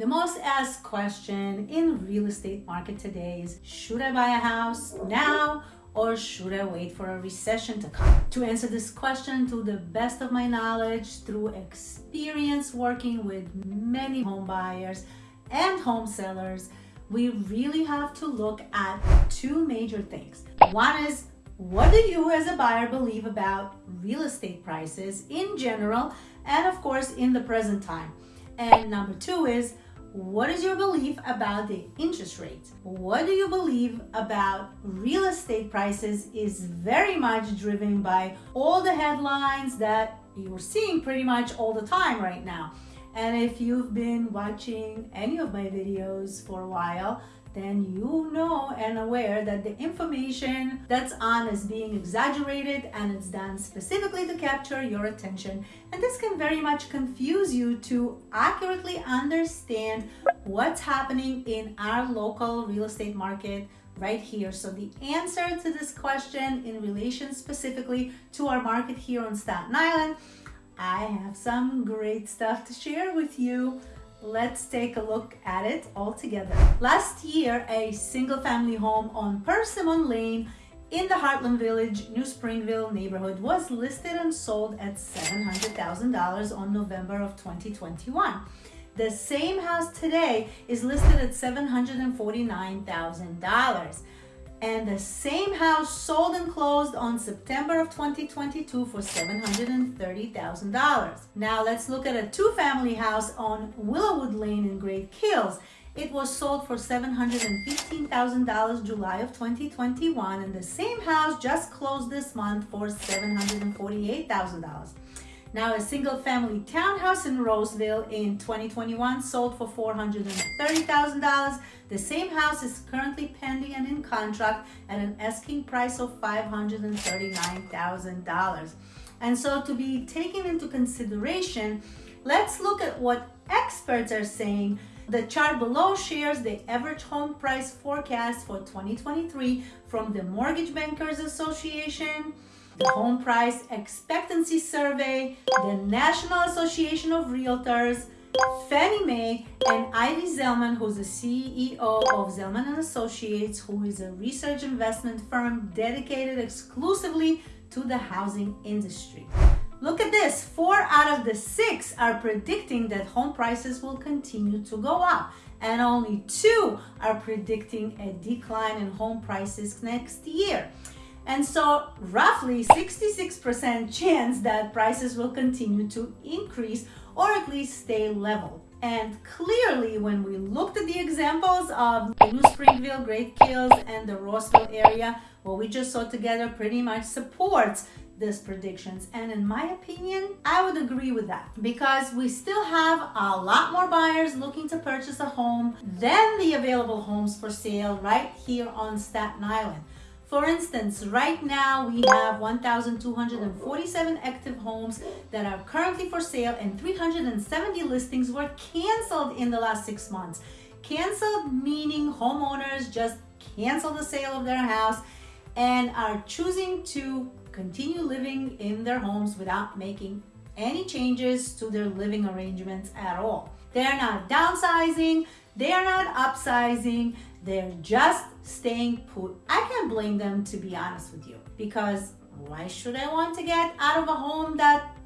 The most asked question in real estate market today is, should I buy a house now or should I wait for a recession to come? To answer this question to the best of my knowledge through experience working with many home buyers and home sellers, we really have to look at two major things. One is what do you as a buyer believe about real estate prices in general and of course in the present time? And number two is what is your belief about the interest rates? What do you believe about real estate prices is very much driven by all the headlines that you're seeing pretty much all the time right now. And if you've been watching any of my videos for a while, then you know and aware that the information that's on is being exaggerated and it's done specifically to capture your attention. And this can very much confuse you to accurately understand what's happening in our local real estate market right here. So the answer to this question in relation specifically to our market here on Staten Island, I have some great stuff to share with you. Let's take a look at it all together. Last year, a single family home on Persimmon Lane in the Heartland Village, New Springville neighborhood was listed and sold at $700,000 on November of 2021. The same house today is listed at $749,000 and the same house sold and closed on September of 2022 for $730,000. Now let's look at a two-family house on Willowwood Lane in Great Kills. It was sold for $715,000 July of 2021 and the same house just closed this month for $748,000. Now a single family townhouse in Rossville in 2021 sold for $430,000. The same house is currently pending and in contract at an asking price of $539,000. And so to be taken into consideration, let's look at what experts are saying. The chart below shares the average home price forecast for 2023 from the Mortgage Bankers Association, the Home Price Expectancy Survey, the National Association of Realtors, Fannie Mae, and Ivy Zelman, who's the CEO of Zelman & Associates, who is a research investment firm dedicated exclusively to the housing industry. Look at this, four out of the six are predicting that home prices will continue to go up and only two are predicting a decline in home prices next year. And so roughly 66% chance that prices will continue to increase or at least stay level. And clearly, when we looked at the examples of New Springville, Great Kills, and the Rossville area, what we just saw together pretty much supports these predictions. And in my opinion, I would agree with that because we still have a lot more buyers looking to purchase a home than the available homes for sale right here on Staten Island. For instance, right now we have 1,247 active homes that are currently for sale and 370 listings were canceled in the last six months. Canceled meaning homeowners just cancel the sale of their house and are choosing to continue living in their homes without making any changes to their living arrangements at all. They're not downsizing, they're not upsizing, they're just staying put. I can't blame them to be honest with you because why should I want to get out of a home that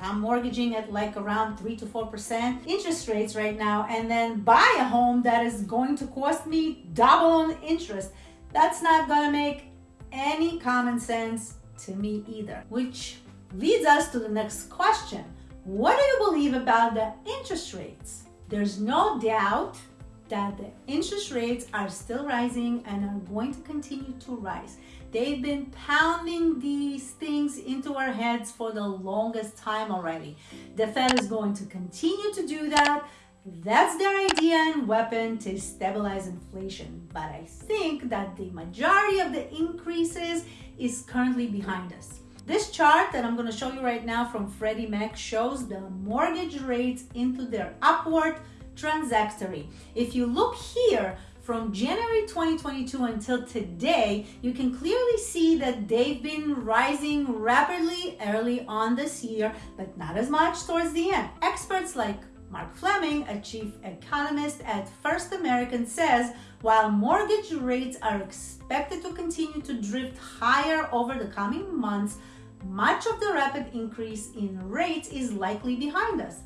I'm mortgaging at like around 3 to 4% interest rates right now and then buy a home that is going to cost me double on interest. That's not going to make any common sense to me either. Which leads us to the next question. What do you believe about the interest rates? There's no doubt that the interest rates are still rising and are going to continue to rise. They've been pounding these things into our heads for the longest time already. The Fed is going to continue to do that. That's their idea and weapon to stabilize inflation. But I think that the majority of the increases is currently behind us. This chart that I'm going to show you right now from Freddie Mac shows the mortgage rates into their upward transitory. If you look here, from January 2022 until today, you can clearly see that they've been rising rapidly early on this year, but not as much towards the end. Experts like Mark Fleming, a chief economist at First American, says while mortgage rates are expected to continue to drift higher over the coming months, much of the rapid increase in rates is likely behind us.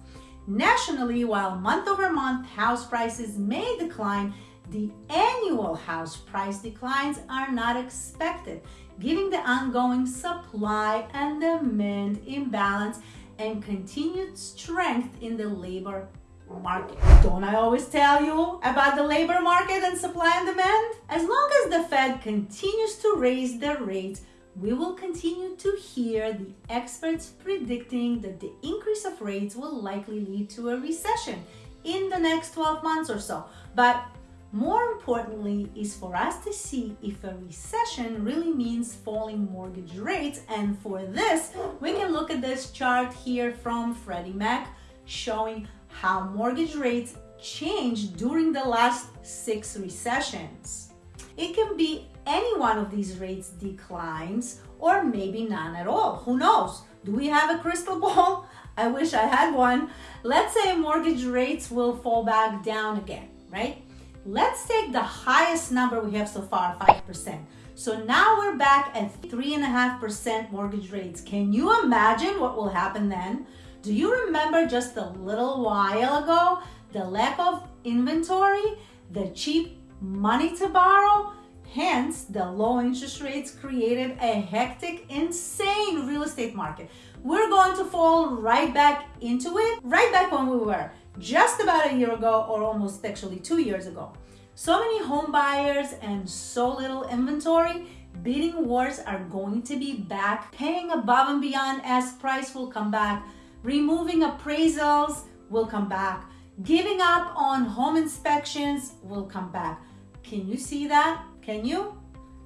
Nationally, while month over month house prices may decline, the annual house price declines are not expected, giving the ongoing supply and demand imbalance and continued strength in the labor market. Don't I always tell you about the labor market and supply and demand? As long as the Fed continues to raise their rates, we will continue to hear the experts predicting that the increase of rates will likely lead to a recession in the next 12 months or so. But more importantly is for us to see if a recession really means falling mortgage rates. And for this, we can look at this chart here from Freddie Mac showing how mortgage rates changed during the last six recessions. It can be any one of these rates declines or maybe none at all. Who knows? Do we have a crystal ball? I wish I had one. Let's say mortgage rates will fall back down again, right? Let's take the highest number we have so far, 5%. So now we're back at 3.5% mortgage rates. Can you imagine what will happen then? Do you remember just a little while ago the lack of inventory, the cheap money to borrow? Hence, the low interest rates created a hectic, insane real estate market. We're going to fall right back into it, right back when we were just about a year ago, or almost actually two years ago. So many home buyers and so little inventory, bidding wars are going to be back, paying above and beyond as price will come back, removing appraisals will come back, giving up on home inspections will come back. Can you see that? Can you?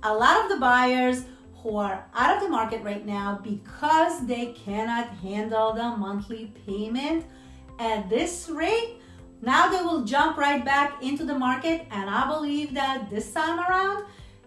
A lot of the buyers who are out of the market right now because they cannot handle the monthly payment at this rate, now they will jump right back into the market. And I believe that this time around,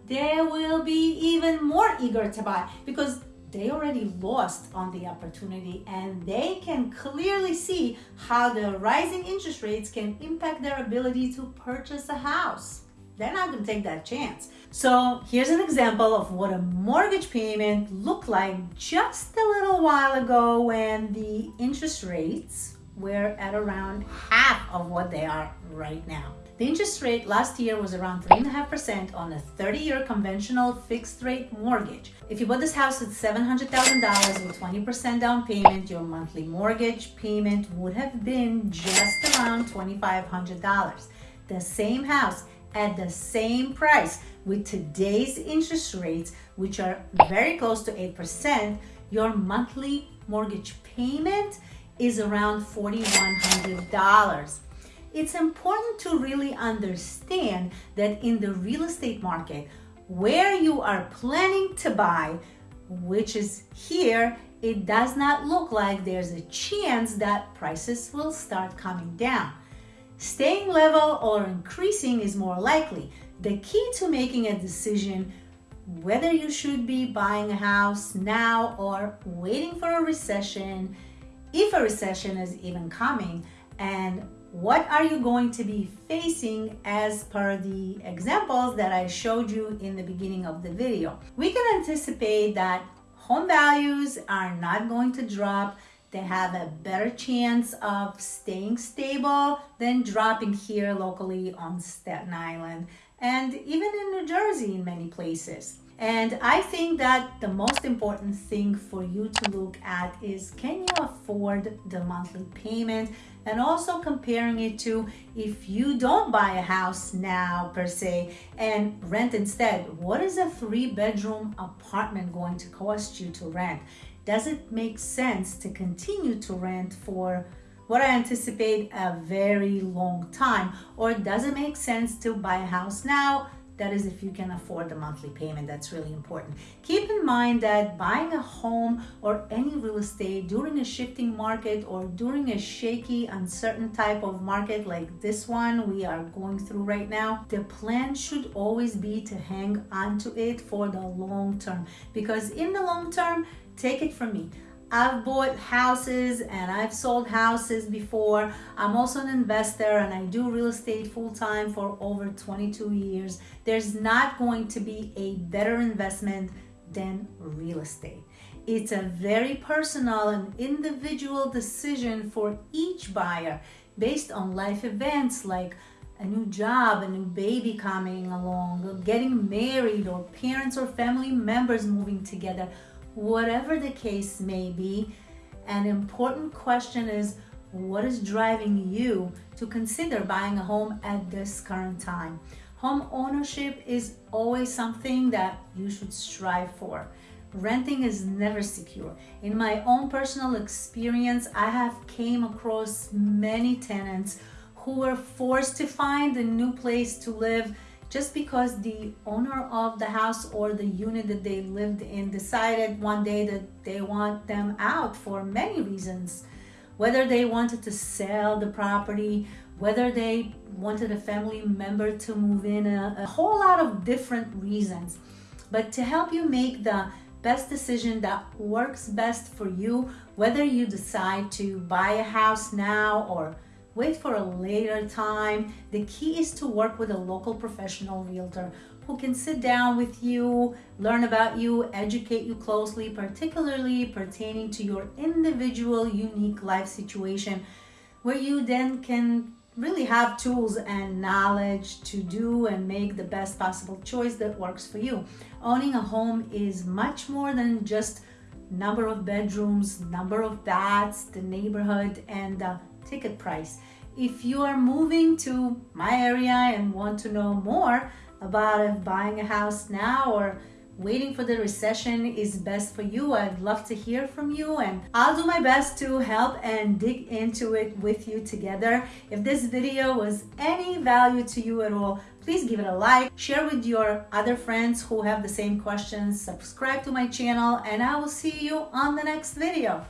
they will be even more eager to buy because they already lost on the opportunity and they can clearly see how the rising interest rates can impact their ability to purchase a house. They're not going to take that chance. So here's an example of what a mortgage payment looked like just a little while ago when the interest rates were at around half of what they are right now. The interest rate last year was around 3.5% on a 30 year conventional fixed rate mortgage. If you bought this house at $700,000 with 20% down payment, your monthly mortgage payment would have been just around $2,500. The same house at the same price with today's interest rates, which are very close to 8%, your monthly mortgage payment is around $4,100. It's important to really understand that in the real estate market, where you are planning to buy, which is here, it does not look like there's a chance that prices will start coming down. Staying level or increasing is more likely. The key to making a decision whether you should be buying a house now or waiting for a recession if a recession is even coming and what are you going to be facing as per the examples that I showed you in the beginning of the video. We can anticipate that home values are not going to drop. They have a better chance of staying stable than dropping here locally on Staten Island and even in New Jersey in many places. And I think that the most important thing for you to look at is can you afford the monthly payment? And also comparing it to if you don't buy a house now per se and rent instead, what is a three bedroom apartment going to cost you to rent? Does it make sense to continue to rent for what I anticipate a very long time? Or does it make sense to buy a house now? That is if you can afford the monthly payment. That's really important. Keep in mind that buying a home or any real estate during a shifting market or during a shaky, uncertain type of market like this one we are going through right now, the plan should always be to hang on to it for the long term. Because in the long term, take it from me, I've bought houses and I've sold houses before. I'm also an investor and I do real estate full time for over 22 years. There's not going to be a better investment than real estate. It's a very personal and individual decision for each buyer based on life events like a new job, a new baby coming along, getting married, or parents or family members moving together, whatever the case may be. An important question is what is driving you to consider buying a home at this current time? Home ownership is always something that you should strive for. Renting is never secure. In my own personal experience, I have came across many tenants who were forced to find a new place to live just because the owner of the house or the unit that they lived in decided one day that they want them out for many reasons. Whether they wanted to sell the property, whether they wanted a family member to move in, a, a whole lot of different reasons. But to help you make the best decision that works best for you, whether you decide to buy a house now or wait for a later time. The key is to work with a local professional realtor who can sit down with you, learn about you, educate you closely, particularly pertaining to your individual unique life situation, where you then can really have tools and knowledge to do and make the best possible choice that works for you. Owning a home is much more than just number of bedrooms, number of baths, the neighborhood, and the ticket price. If you are moving to my area and want to know more about buying a house now or waiting for the recession is best for you, I'd love to hear from you and I'll do my best to help and dig into it with you together. If this video was any value to you at all, please give it a like, share with your other friends who have the same questions, subscribe to my channel, and I will see you on the next video.